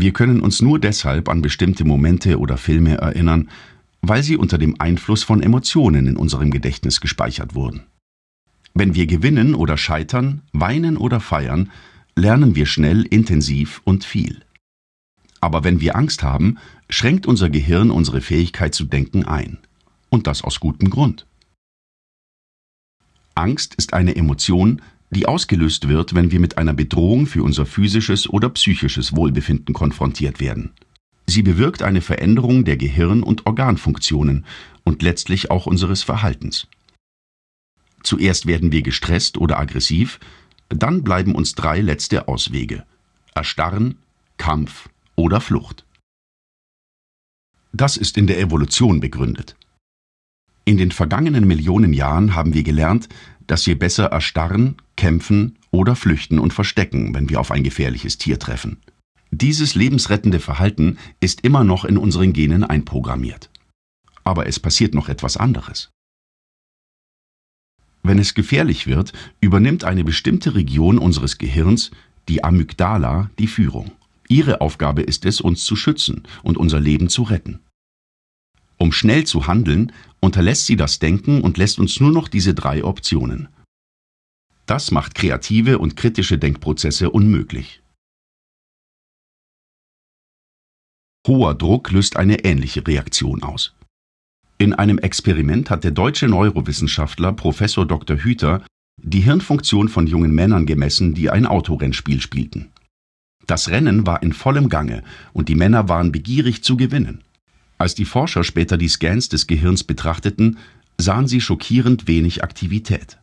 Wir können uns nur deshalb an bestimmte Momente oder Filme erinnern, weil sie unter dem Einfluss von Emotionen in unserem Gedächtnis gespeichert wurden. Wenn wir gewinnen oder scheitern, weinen oder feiern, lernen wir schnell, intensiv und viel. Aber wenn wir Angst haben, schränkt unser Gehirn unsere Fähigkeit zu denken ein. Und das aus gutem Grund. Angst ist eine Emotion, die ausgelöst wird, wenn wir mit einer Bedrohung für unser physisches oder psychisches Wohlbefinden konfrontiert werden. Sie bewirkt eine Veränderung der Gehirn- und Organfunktionen und letztlich auch unseres Verhaltens. Zuerst werden wir gestresst oder aggressiv, dann bleiben uns drei letzte Auswege Erstarren, Kampf oder Flucht. Das ist in der Evolution begründet. In den vergangenen Millionen Jahren haben wir gelernt, dass wir besser erstarren, kämpfen oder flüchten und verstecken, wenn wir auf ein gefährliches Tier treffen. Dieses lebensrettende Verhalten ist immer noch in unseren Genen einprogrammiert. Aber es passiert noch etwas anderes. Wenn es gefährlich wird, übernimmt eine bestimmte Region unseres Gehirns, die Amygdala, die Führung. Ihre Aufgabe ist es, uns zu schützen und unser Leben zu retten. Um schnell zu handeln, unterlässt sie das Denken und lässt uns nur noch diese drei Optionen. Das macht kreative und kritische Denkprozesse unmöglich. Hoher Druck löst eine ähnliche Reaktion aus. In einem Experiment hat der deutsche Neurowissenschaftler Professor Dr. Hüter die Hirnfunktion von jungen Männern gemessen, die ein Autorennspiel spielten. Das Rennen war in vollem Gange und die Männer waren begierig zu gewinnen. Als die Forscher später die Scans des Gehirns betrachteten, sahen sie schockierend wenig Aktivität.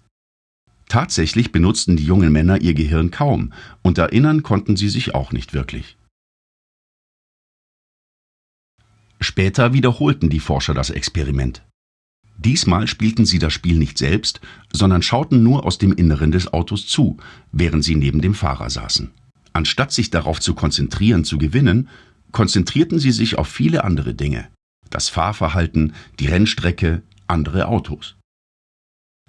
Tatsächlich benutzten die jungen Männer ihr Gehirn kaum und erinnern konnten sie sich auch nicht wirklich. Später wiederholten die Forscher das Experiment. Diesmal spielten sie das Spiel nicht selbst, sondern schauten nur aus dem Inneren des Autos zu, während sie neben dem Fahrer saßen. Anstatt sich darauf zu konzentrieren, zu gewinnen, konzentrierten sie sich auf viele andere Dinge. Das Fahrverhalten, die Rennstrecke, andere Autos.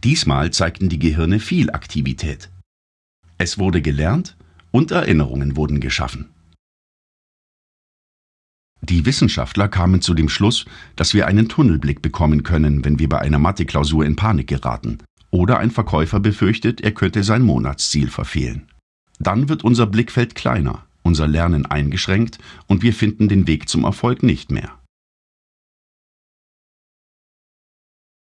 Diesmal zeigten die Gehirne viel Aktivität. Es wurde gelernt und Erinnerungen wurden geschaffen. Die Wissenschaftler kamen zu dem Schluss, dass wir einen Tunnelblick bekommen können, wenn wir bei einer Matheklausur in Panik geraten oder ein Verkäufer befürchtet, er könnte sein Monatsziel verfehlen. Dann wird unser Blickfeld kleiner unser Lernen eingeschränkt und wir finden den Weg zum Erfolg nicht mehr.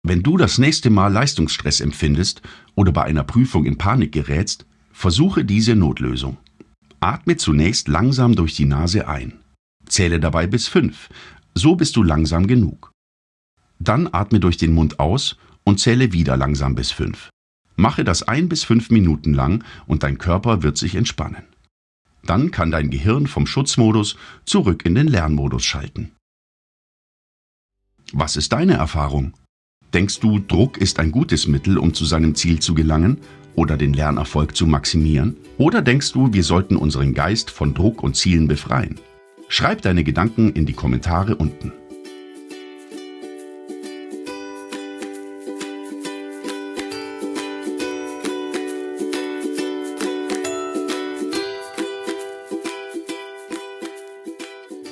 Wenn du das nächste Mal Leistungsstress empfindest oder bei einer Prüfung in Panik gerätst, versuche diese Notlösung. Atme zunächst langsam durch die Nase ein. Zähle dabei bis fünf, so bist du langsam genug. Dann atme durch den Mund aus und zähle wieder langsam bis fünf. Mache das ein bis fünf Minuten lang und dein Körper wird sich entspannen. Dann kann dein Gehirn vom Schutzmodus zurück in den Lernmodus schalten. Was ist deine Erfahrung? Denkst du, Druck ist ein gutes Mittel, um zu seinem Ziel zu gelangen oder den Lernerfolg zu maximieren? Oder denkst du, wir sollten unseren Geist von Druck und Zielen befreien? Schreib deine Gedanken in die Kommentare unten.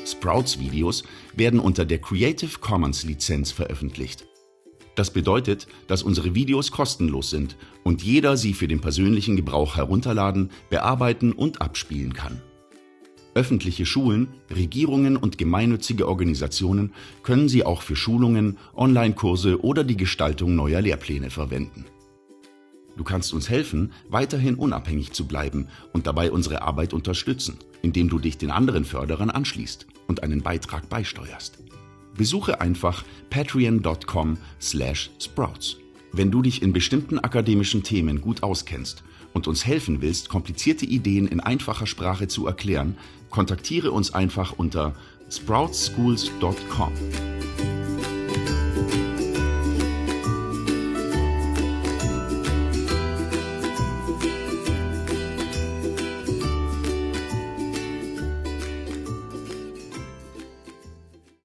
Sprouts-Videos werden unter der Creative Commons-Lizenz veröffentlicht. Das bedeutet, dass unsere Videos kostenlos sind und jeder sie für den persönlichen Gebrauch herunterladen, bearbeiten und abspielen kann. Öffentliche Schulen, Regierungen und gemeinnützige Organisationen können sie auch für Schulungen, Online-Kurse oder die Gestaltung neuer Lehrpläne verwenden. Du kannst uns helfen, weiterhin unabhängig zu bleiben und dabei unsere Arbeit unterstützen, indem du dich den anderen Förderern anschließt und einen Beitrag beisteuerst. Besuche einfach patreon.com/sprouts. Wenn du dich in bestimmten akademischen Themen gut auskennst und uns helfen willst, komplizierte Ideen in einfacher Sprache zu erklären, kontaktiere uns einfach unter sproutsschools.com.